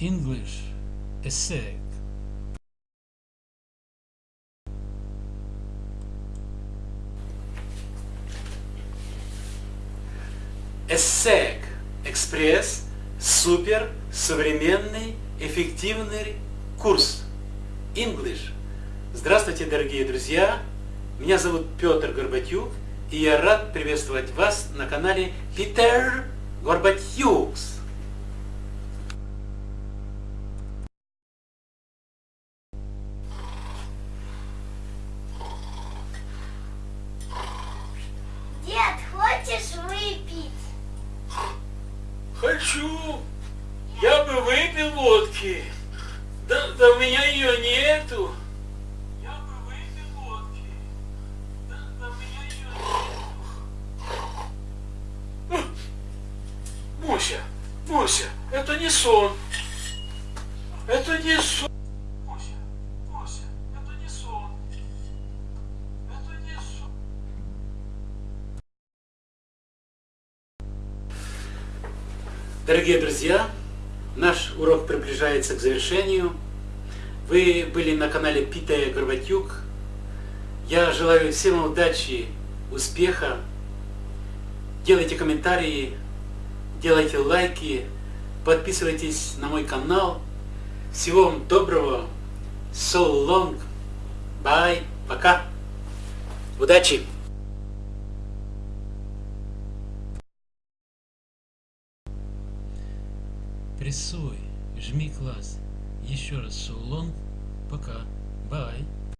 English essay. ESSEC Экспресс Супер Современный Эффективный Курс English. Здравствуйте, дорогие друзья! Меня зовут Петр Горбатюк, и я рад приветствовать вас на канале Питер Горбатюкс. Хочу. Я бы выпил водки. Да, да у меня ее нету. Я бы выпил водки. Да, да у меня ее нету. Муся, Муся, это не сон. Это не сон. Муся, Муся, это не сон. Это не сон. Дорогие друзья, наш урок приближается к завершению. Вы были на канале Питая Горбатюк. Я желаю всем удачи, успеха. Делайте комментарии, делайте лайки, подписывайтесь на мой канал. Всего вам доброго. So long. Bye. Пока. Удачи! Прессуй, жми класс. Еще раз so long. Пока. Bye.